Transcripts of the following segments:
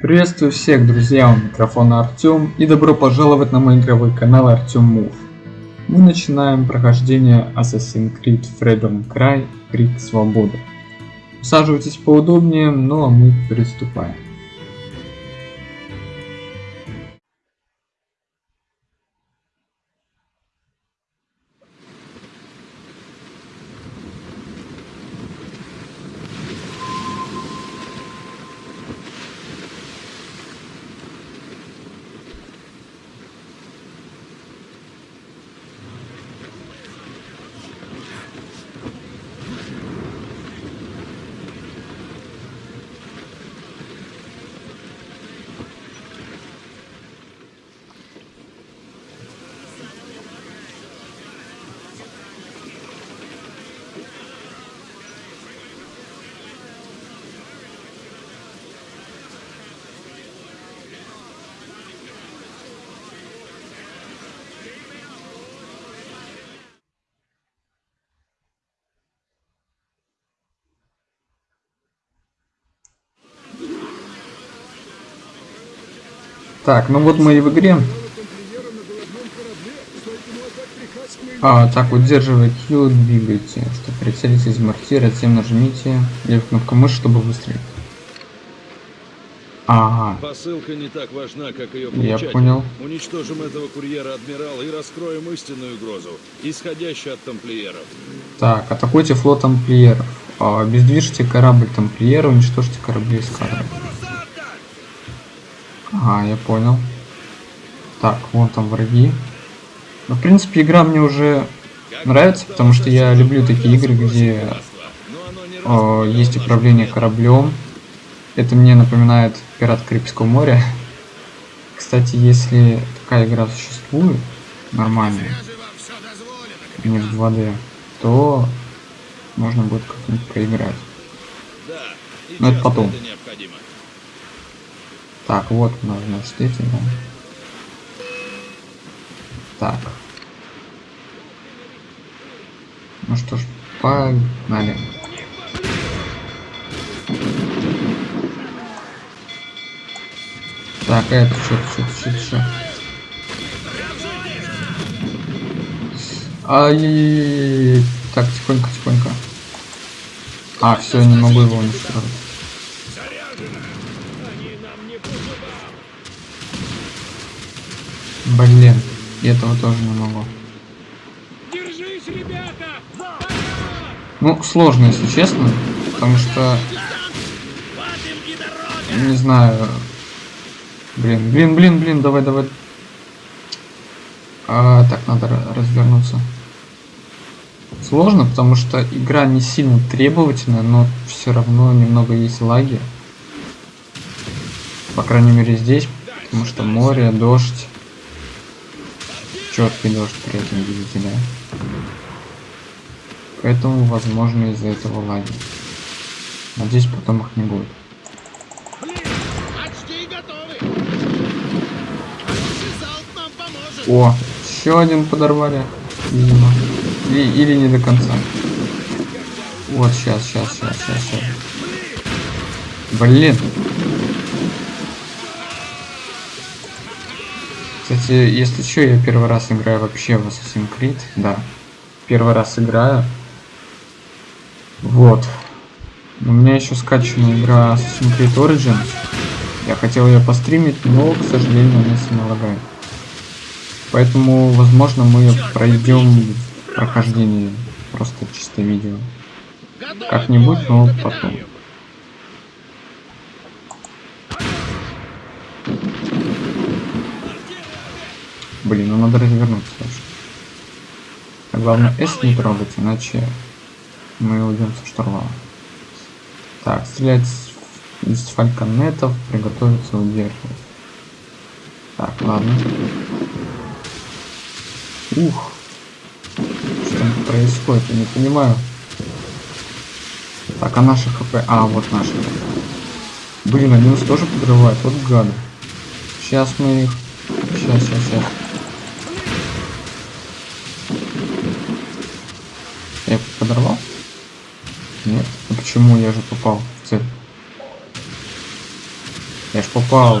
Приветствую всех, друзья, у микрофона Артем и добро пожаловать на мой игровой канал Артем Мув. Мы начинаем прохождение Assassin's Creed Freedom Cry Крик Свободы. Усаживайтесь поудобнее, ну а мы приступаем. Так, ну вот мы и в игре. А, так, удерживая Q, двигайте. Чтобы прицелить из мортира, затем нажмите левую кнопку мыши, чтобы выстрелить. Ага. Посылка не так важна, как ее Я получатель. понял. Уничтожим этого курьера адмирала и раскроем истинную угрозу, исходящую от тамплиеров. Так, атакуйте флот тамплиеров. А, обездвижьте корабль тамплиера, уничтожьте корабли эскадры. Ага, я понял. Так, вон там враги. Ну, в принципе, игра мне уже нравится, потому что я люблю такие игры, где э, есть управление кораблем. Это мне напоминает Пират Карибского моря. Кстати, если такая игра существует, нормальная, не в 2D, то можно будет как-нибудь и Но это потом. Так, вот нас, значит, эти, да. Так. Ну что ж, погнали. Так, это что, что, что, что? Ай-яй-яй-яй. Так, тихонько, тихонько. А, все, не могу его уничтожить. Блин, и этого тоже не могу. Держись, ребята! Ну, сложно, если честно, потому что, не знаю, блин, блин, блин, блин, давай, давай. А, так, надо ра- развернуться. Сложно, потому что игра не сильно требовательная, но все равно немного есть лаги. По крайней мере здесь, потому что море, дождь. Четкий дождь при этом, видите, да? Поэтому, возможно, из-за этого лаги. Надеюсь, потом их не будет. О, еще один подорвали, видимо. Или, или не до конца. Вот, сейчас, сейчас, сейчас, сейчас, сейчас. Блин. Кстати, если что, я первый раз играю вообще в Assassin's Creed. Да. Первый раз играю. Вот. У меня еще скачана игра Assassin's Creed Origins. Я хотел ее постримить, но, к сожалению, она сильно лагает. Поэтому, возможно, мы пройдем прохождение просто чисто видео. Как-нибудь, но потом. Блин, ну надо развернуться дальше. А главное S не трогать, иначе мы уйдем со штурвала. Так, стрелять из фальконетов, приготовиться удерживать. Так, ладно. Ух. Что там происходит, я не понимаю. Так, а наши хп... А, вот наши. Блин, они нас тоже подрывают, вот гады. Сейчас мы их... Сейчас, сейчас, сейчас. Я их подорвал? Нет. А почему я же попал в цель? Я ж попал.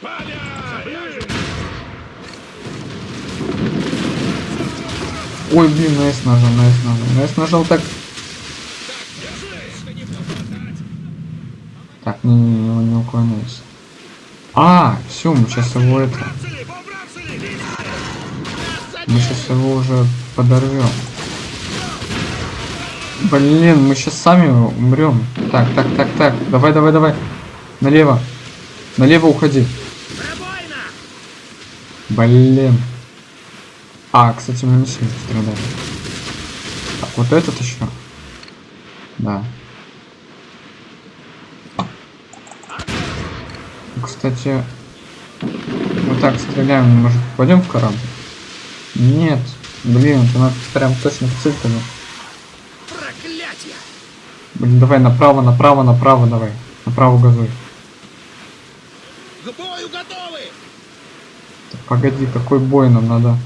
Поля! Ой, блин, на S нажал, на S нажал. На S нажал так. Так, не, не, не, не уклоняйся. А, все, мы сейчас его это. Мы сейчас его уже подорвем. Блин, мы сейчас сами умрем. Так, так, так, так. Давай, давай, давай. Налево. Налево уходи. Блин. А, кстати, мы не сильно страдали. Так, вот этот еще. Да. Кстати, мы так стреляем, может попадем в корабль? Нет. Блин, это надо прям точно в цель тогда. Блин, давай направо, направо, направо давай. Направо газуй. К бою готовы! Так, погоди, какой бой нам надо?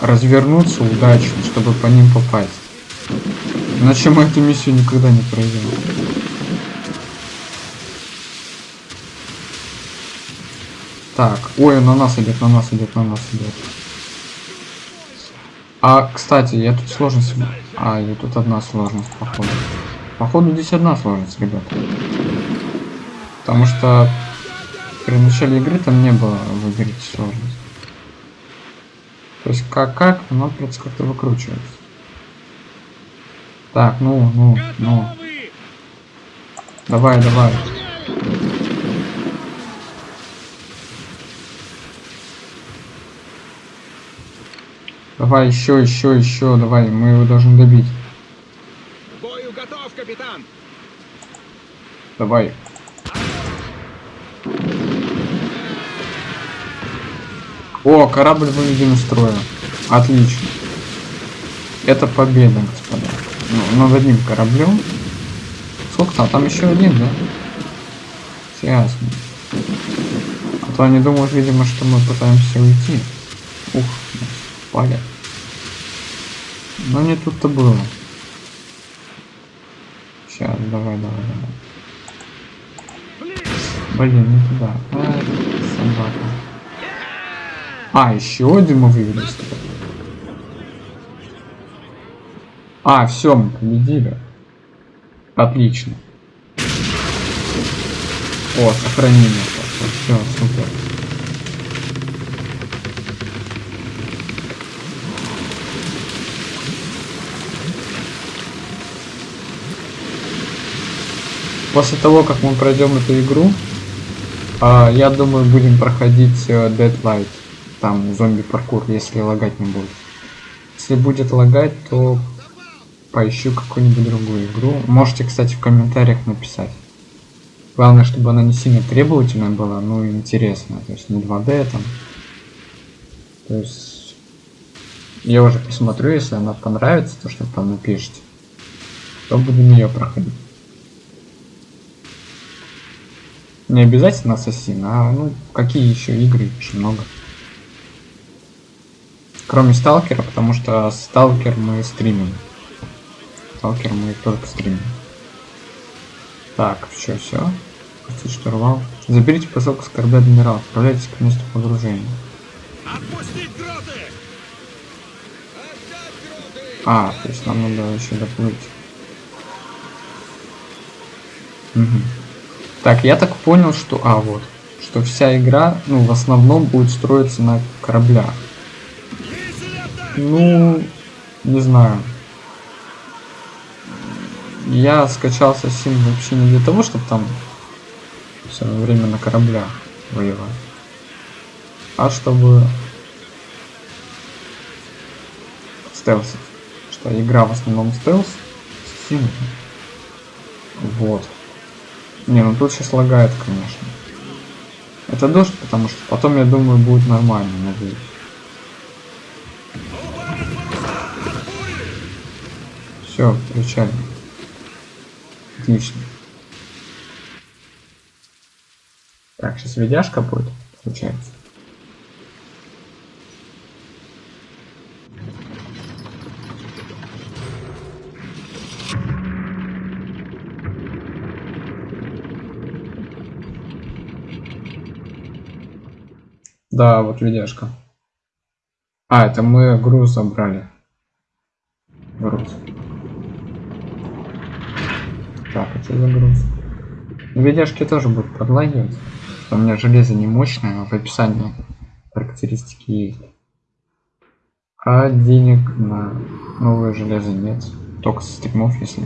Развернуться удачно, чтобы по ним попасть. Иначе мы эту миссию никогда не пройдем. Так, ой, на нас идет, на нас идет, на нас идет. А, кстати, я тут сложность... А, я тут одна сложность, походу. Походу здесь одна сложность, ребята. Потому что при начале игры там не было выберите сложность. То есть как как, но придется как-то выкручиваться. Так, ну, ну, ну. Давай, давай. Давай еще, еще, еще, давай, мы его должны добить. Бою готов, капитан! Давай. О, корабль выведен из строя. Отлично. Это победа, господа. Ну, над одним кораблем. Сколько там? Там еще один, да? Ясно. А то они думают, видимо, что мы пытаемся уйти. Ух, нас палят. Но не тут-то было. Сейчас, давай, давай, давай. Блин, не туда. А, собака. А, еще один мы вывели. А, все, мы победили. Отлично. О, сохранение. Все, супер. После того, как мы пройдем эту игру, а, я думаю, будем проходить э, Deadlight. Там зомби-паркур, если лагать не будет. Если будет лагать, то поищу какую-нибудь другую игру. Можете, кстати, в комментариях написать. Главное, чтобы она не сильно требовательная была, но интересная. То есть не 2D там. То есть я уже посмотрю, если она понравится, то что там напишите, то будем ее проходить. Не обязательно Ассасин, а ну какие еще игры, очень много. Кроме Сталкера, потому что Сталкер мы стримим. Сталкер мы только стримим. Так, все, все. Пустить штурвал. Заберите посылку с корабля адмирал. Отправляйтесь к месту погружения. Отпустить гроты! Отдать гроты! А, то есть нам надо еще доплыть. Мгм. Так, я так понял, что... А, вот. Что вся игра, ну, в основном будет строиться на кораблях. Ну, не знаю. Я скачал Assassin вообще не для того, чтобы там все время на кораблях воевать. А чтобы стелсить. Что игра в основном стелс. Assassin. Вот. Не, ну тут сейчас лагает, конечно. Это дождь, потому что потом, я думаю, будет нормально, надеюсь. Все, включаем. Отлично. Так, сейчас видяшка будет, получается. Да, вот видяшка. А, это мы груз забрали. Груз. Так, это за груз. Видяшки тоже будут подлагивать. У меня железо не мощное, а в описании характеристики есть. А денег на новое железо нет. Только со стримов, если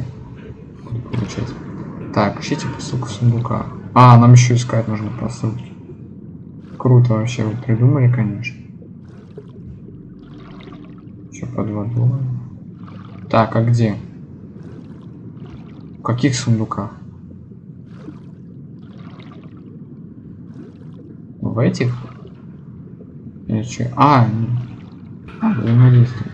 получать. Так, ищите посылку сундука. А, нам еще искать нужно посылки. Круто вообще вы придумали, конечно. Что под водой? Так, а где? В каких сундуках? В этих? Или че? А, а, взаимодействие.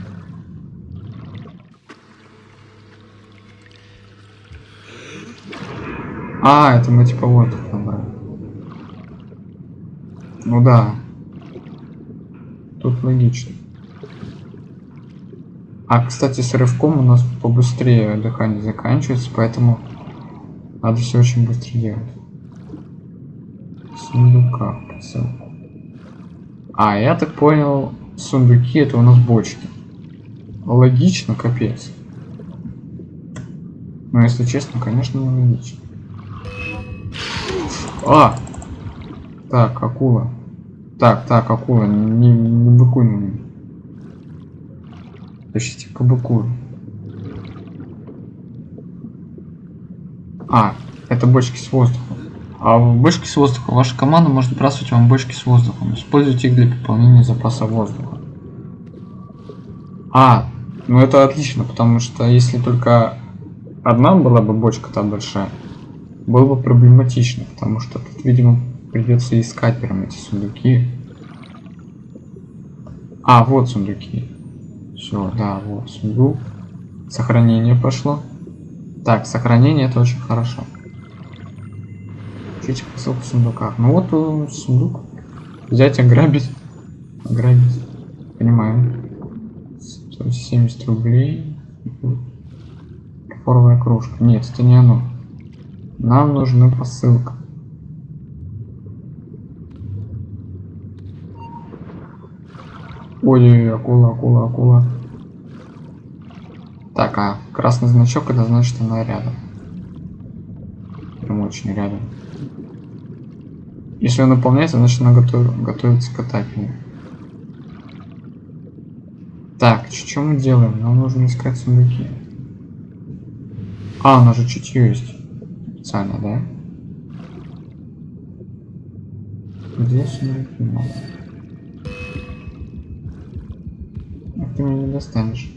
А, это мы типа воздух набрали. Ну да. Тут логично. А, кстати, с рывком у нас побыстрее дыхание заканчивается, поэтому надо все очень быстро делать. Сундука, посылку. А, я так понял, сундуки это у нас бочки. Логично, капец. Но если честно, конечно, не логично. А! Так, акула. Так, так, акула, не, не быкуй на меня. Тащите к быку. А, это бочки с воздухом. А в бочки с воздухом ваша команда может бросать вам бочки с воздухом. Используйте их для пополнения запаса воздуха. А, ну это отлично, потому что если только одна была бы бочка там большая, было бы проблематично, потому что тут, видимо, придется искать прям эти сундуки. А, вот сундуки. Все, да, вот сундук. Сохранение пошло. Так, сохранение это очень хорошо. Ищите посылку в сундуках. Ну вот э, сундук. Взять, ограбить. Ограбить. Понимаю. 170 рублей. Форовая кружка. Нет, это не оно. Нам нужна посылка. Ой, акула, акула, акула. Так, а красный значок это значит она рядом. Прям очень рядом. Если он наполняется, значит она готов... готовится к атаке. Так, что мы делаем? Нам нужно искать сундуки. А, у нас же чутье есть. Специально, да? Где сундуки? Ты меня не достанешь.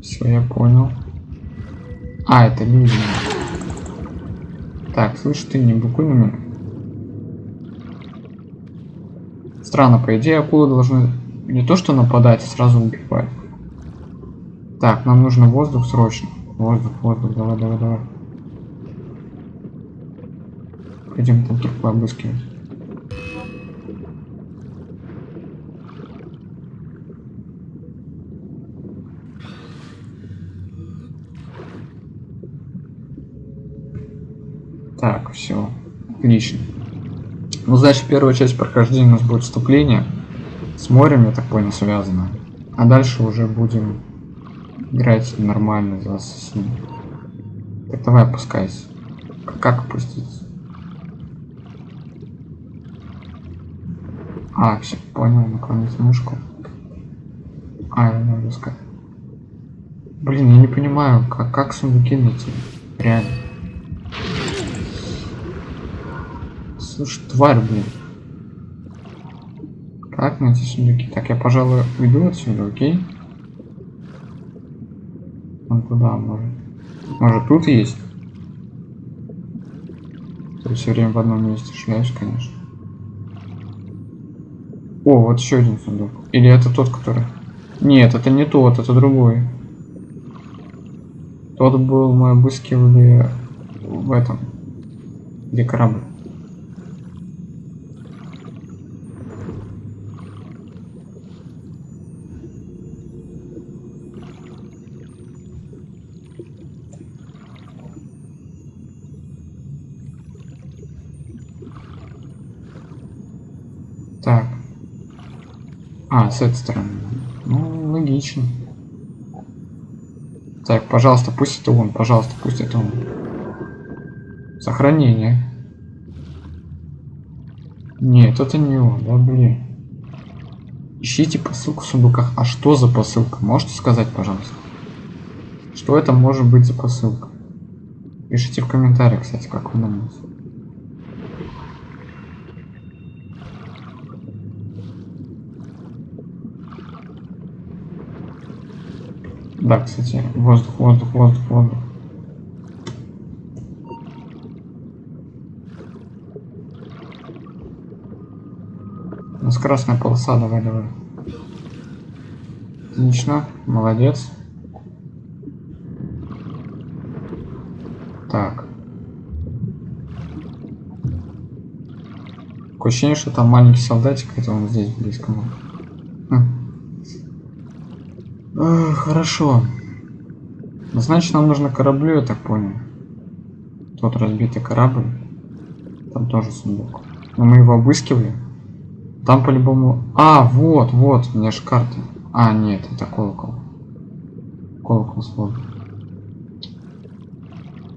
Все, я понял. А, это люди. Так, слышь, ты не букуй на. Странно, по идее, акулы должны не то что нападать, а сразу убивать. Так, нам нужно воздух срочно. Воздух, воздух, давай, давай, давай. Пойдем там трупы обыскивать. Так, все. Отлично. Ну, значит, первая часть прохождения у нас будет вступление. С морем, я так понял, связано. А дальше уже будем играть нормально за ассасина. Так, давай опускайся. Как опуститься? А, все, понял, наклонить мышку. А, я надо искать. Блин, я не понимаю, как, как сундуки найти. Реально. Слушай, тварь, блин. Как найти сундуки? Так, я, пожалуй, уйду отсюда, окей? Вон туда, может. Может, тут есть? Я все время в одном месте шляюсь, конечно. О, вот еще один сундук. Или это тот, который... Нет, это не тот, это другой. Тот был, мы обыскивали в этом. Где корабль. А, с этой стороны. Ну, логично. Так, пожалуйста, пусть это он, пожалуйста, пусть это он. Сохранение. Нет, это не он, да блин. Ищите посылку в сундуках. А что за посылка? Можете сказать, пожалуйста? Что это может быть за посылка? Пишите в комментариях, кстати, как вы думаете. Да, кстати, воздух, воздух, воздух, воздух. У нас красная полоса, давай, давай. Отлично, молодец. Так. Такое ощущение, что там маленький солдатик, это он здесь близко. Хм. Хорошо. Значит, нам нужно кораблю, я так понял. Тот разбитый корабль. Там тоже сундук. Но мы его обыскивали. Там по-любому... А, вот, вот, у меня же карта. А, нет, это колокол. Колокол свой.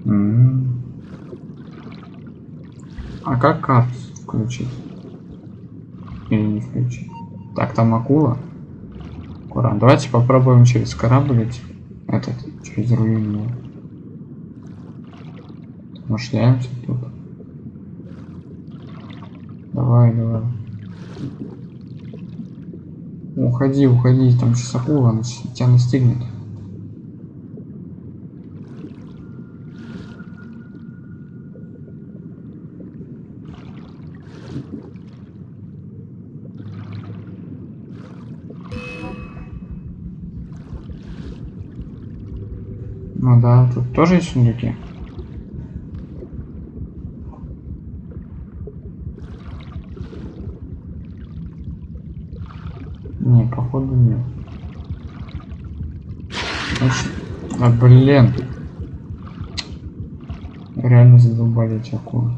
М-м. А как карту включить? Или не включить? Так, там акула. Ура. Давайте попробуем через корабль. Этот, через руину. Мы шляемся тут. Давай, давай. Уходи, уходи, там сейчас акула, она тебя настигнет. Да, тут тоже есть сундуки. Не, походу нет. Значит, а блин. Реально задолбали эти акулы.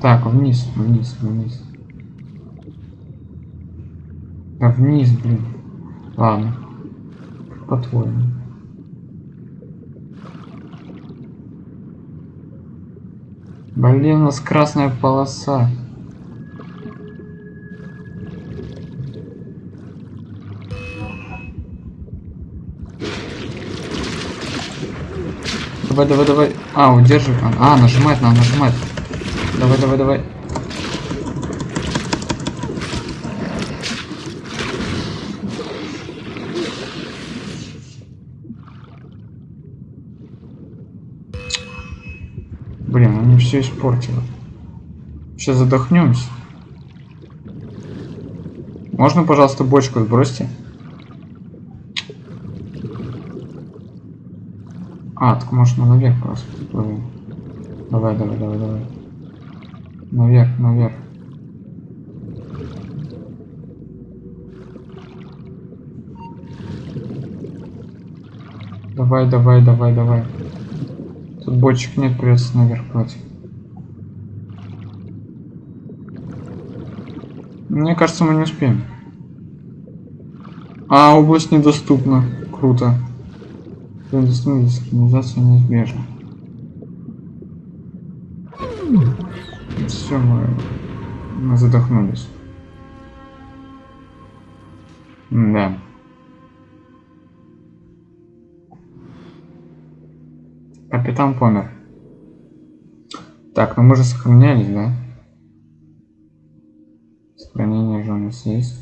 Так, вниз, вниз, вниз. Да вниз, блин. Ладно. По-твоему. Блин, у нас красная полоса. Давай, давай, давай. А, удерживай. А, нажимать надо, нажимать. Давай, давай, давай. Блин, они все испортило. Сейчас задохнемся. Можно, пожалуйста, бочку сбросьте? А, так мы наверх просто. Давай, давай, давай, давай. Наверх, наверх. Давай, давай, давай, давай. Тут бочек нет, придется наверх плыть. Мне кажется, мы не успеем. А, область недоступна. Круто. Недоступна дискриминация неизбежна. Все, мы, мы задохнулись. Да. Капитан помер. Так, ну мы же сохранялись, да? Сохранение же у нас есть.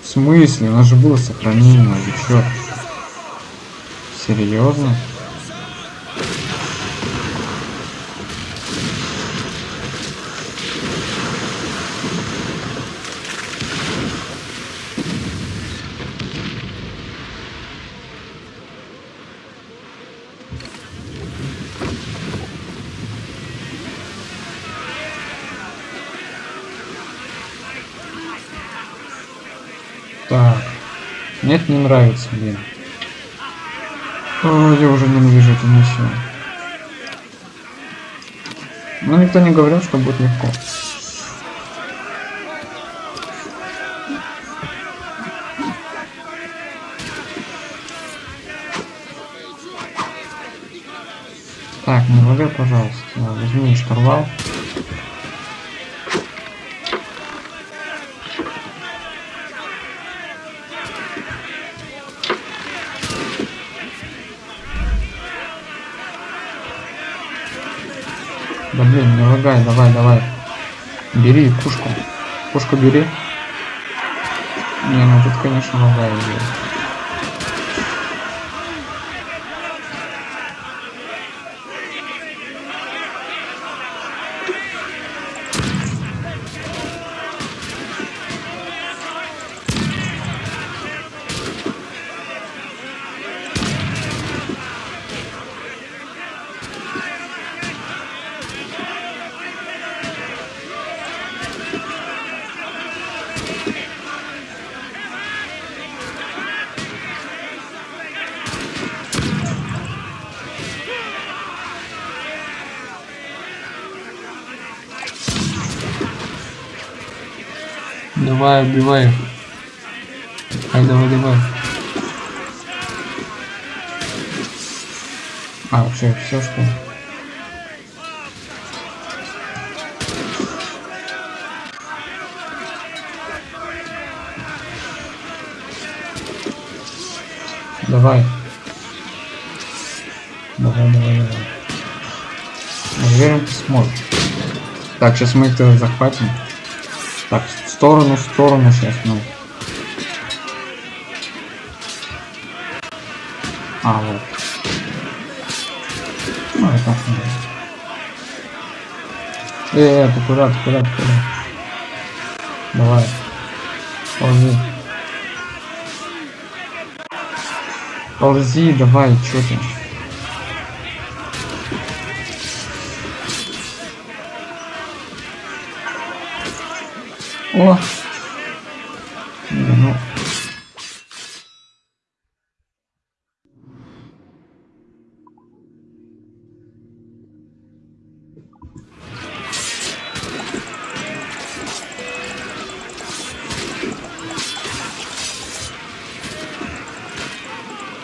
В смысле? У нас же было сохранение, вы чё? Серьезно? Так. Нет, не нравится, блин. О, я уже ненавижу эту миссию. Но никто не говорил, что будет легко. Так, не лагай, пожалуйста. Возьми штурвал. Лагай, давай, давай. Бери пушку. Пушку бери. Не, ну тут, конечно, лагает. Давай, убивай их. Ай, давай, давай. А, все, все что? Давай. Давай, давай, давай. Уверен, ты сможешь. Так, сейчас мы их захватим. Так, сторону, в сторону сейчас, ну. А, вот. Ну, это так надо. Э, э, ты куда, ты куда? Давай. Ползи. Ползи, давай, чё ты? О! Ну...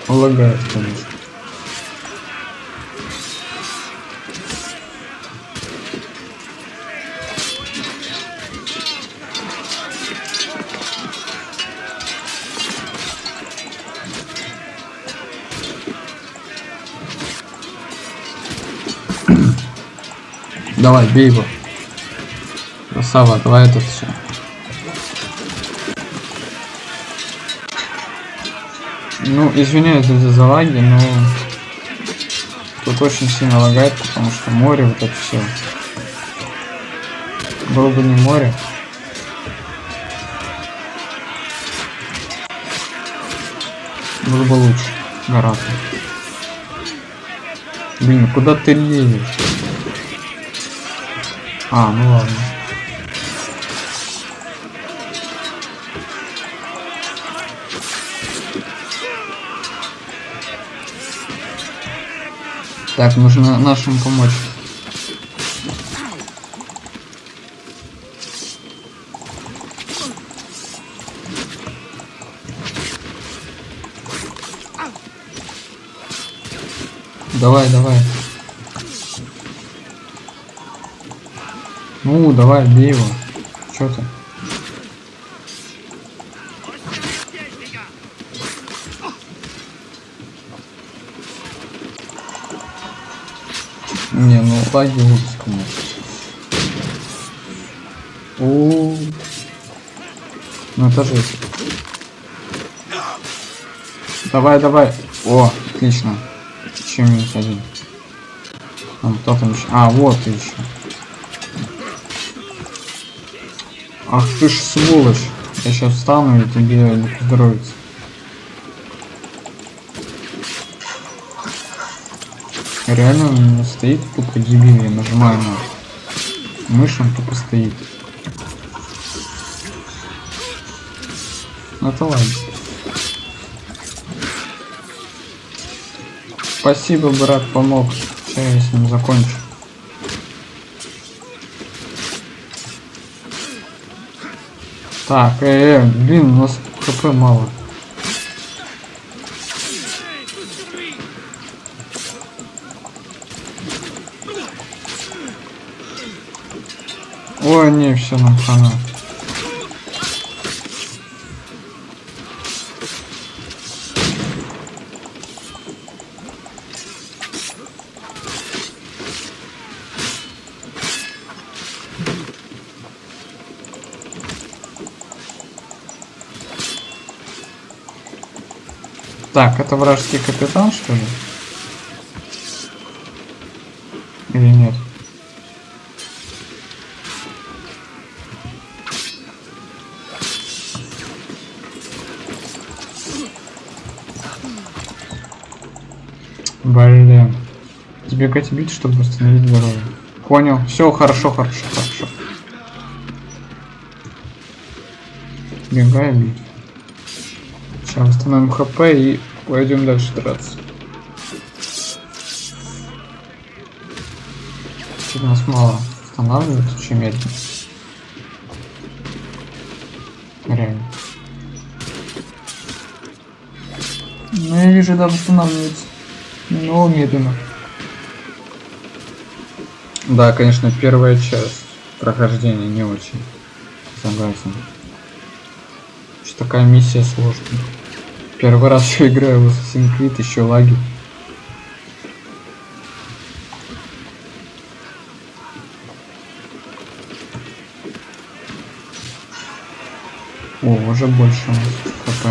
Лагает, конечно. Давай, бей его. Красава, давай этот все. Ну, извиняюсь за за лаги, но тут очень сильно лагает, потому что море, вот это все. Было бы не море. Было бы лучше. Гораздо. Блин, куда ты лезешь? А, ну ладно. Так, нужно нашим помочь. Давай, давай. Ну, давай, бей его. Чё ты? Не, ну лаги ужас, конечно. О, ну это жесть. Давай, давай. О, отлично. Еще минус один. Там кто там еще? А, вот еще. Ах ты ж сволочь. Я сейчас встану и тебе не поздоровится. Реально он стоит тупо дебил, я нажимаю на мышь, он тупо стоит. Ну это ладно. Спасибо, брат, помог. Сейчас я с ним закончу. Так, э, э, блин, у нас хп мало. Ой, не, все нам хана. Так, это вражеский капитан, что ли? Или нет? Блин. Сбегать бить, чтобы восстановить здоровье. Понял. Все, хорошо, хорошо, хорошо. Бить. Сейчас восстановим хп и пойдем дальше драться. Чуть нас мало восстанавливается, очень медленно. Реально. Ну я вижу, да, восстанавливается. Но медленно. Да, конечно, первая часть прохождения не очень. Согласен. Что такая миссия сложная. Первый раз играю в Assassin's Creed, еще лаги. О, уже больше у хп.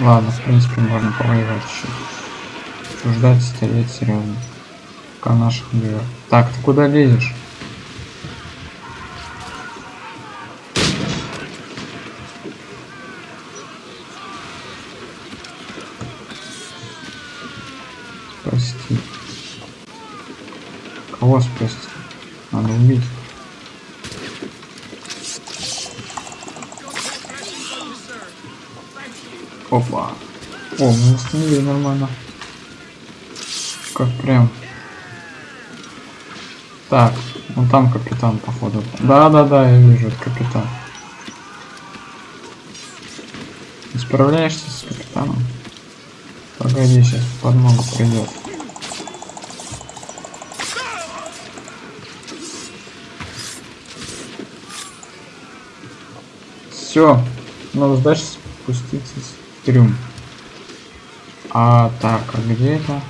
Ладно, в принципе, можно повоевать еще. Ждать, стоять серьезно. Пока наших убивают. Так, ты куда лезешь? Кого спасти? Надо убить. Опа. О, мы восстановили нормально. Как прям. Так, вон там капитан, походу. Да-да-да, я вижу, это капитан. Справляешься с капитаном? Погоди, сейчас подмогу придет. Все, надо дальше спуститься в трюм. А так, а где это?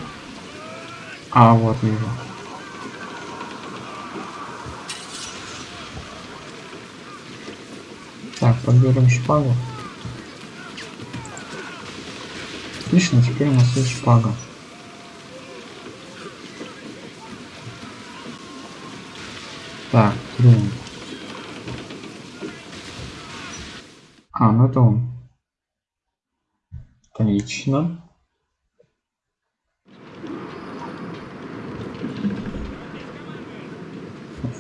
А, вот вижу. Так, подберем шпагу. Отлично, теперь у нас есть шпага. Так, трюм. А, ну это он. Отлично.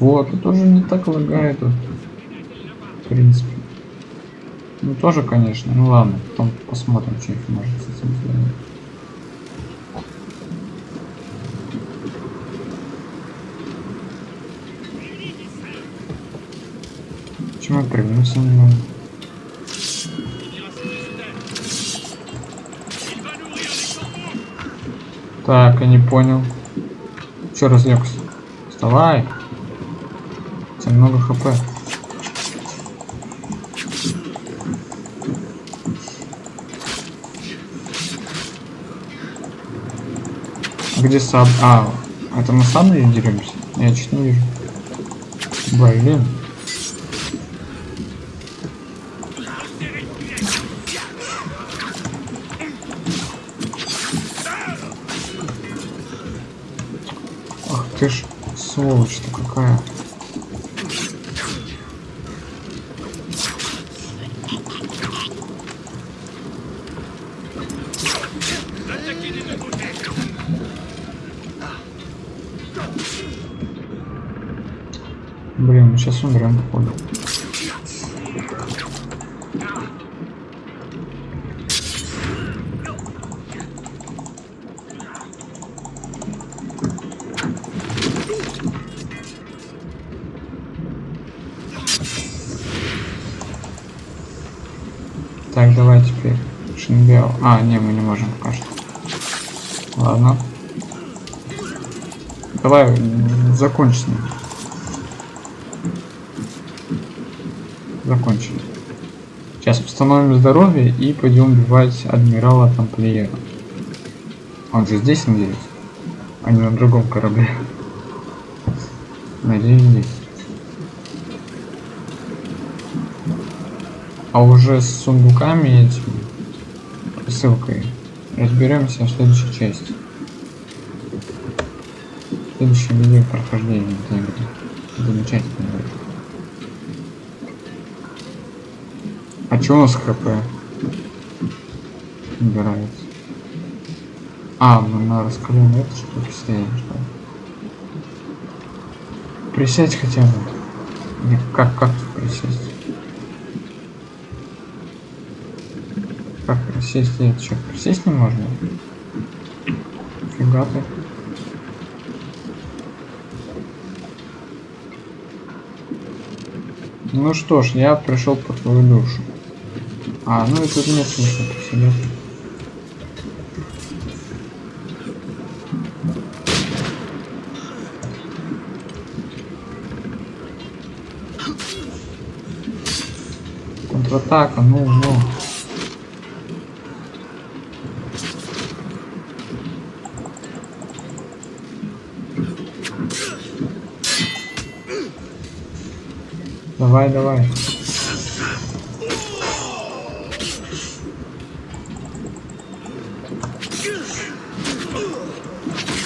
Вот, это уже не так лагает. В принципе. Ну тоже, конечно. Ну ладно, потом посмотрим, что их может с этим сделать. Почему я прыгнуться не Так, я не понял. Че разлегся? Вставай. У много хп. Где саб? А, это мы сабли деремся? Я чуть не вижу. Блин. Ты ж сволочь-то какая. Блин, мы сейчас умрем, походу. А, не, мы не можем что. Ладно. Давай, закончи с ним. Закончили. Сейчас восстановим здоровье и пойдем убивать адмирала Тамплиера. Он же здесь, надеюсь? А не на другом корабле. Надеюсь, здесь. А уже с сундуками этими, ссылкой, разберемся в следующей части. В следующем видео прохождения этой игры. Замечательно. А чё у нас хп? Убирается. А, мы на раскаленной этой штуке стоим, что ли? Присядь хотя бы. Не, Как, как присесть? Присесть? Нет, что, присесть не можно? Фига ты. Ну что ж, я пришел по твою душу. А, ну и тут нет смысла посидеть. Контратака, ну, ну. Давай, давай.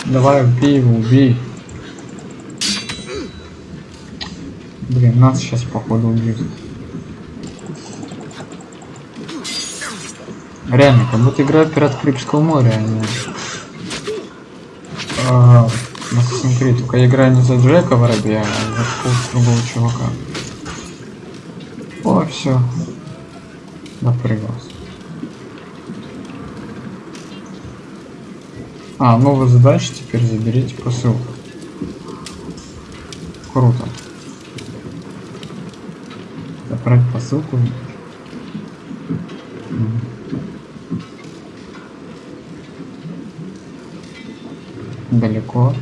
Давай, убей его, убей. Блин, нас сейчас походу убьют. Реально, как будто играю Пират Карибского моря, а не... А, Assassin's Creed. Только я играю не за Джека Воробья, а за другого чувака. Все. Напрягался. А, новая задача теперь заберите посылку. Круто. Забрать посылку. Далеко.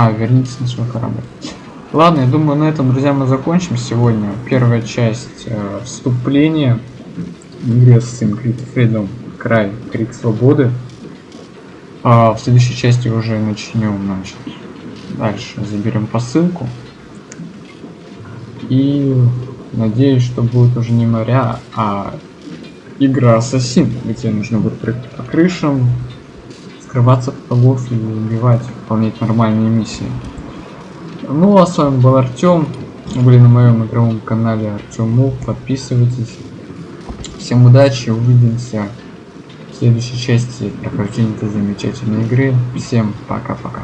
А, вернитесь на свой корабль. Ладно, я думаю, на этом, друзья, мы закончим сегодня. Первая часть э, вступления игре Creed Freedom Край, Крик Свободы. А в следующей части уже начнем, значит, дальше заберем посылку. И надеюсь, что будет уже не моря, а игра Ассасин, где нужно будет прыгать по крышам, скрываться от врагов и убивать, выполнять нормальные миссии. Ну а с вами был Артем. Были на моем игровом канале Артем Мув. Подписывайтесь. Всем удачи, увидимся в следующей части прохождения этой замечательной игры. Всем пока-пока.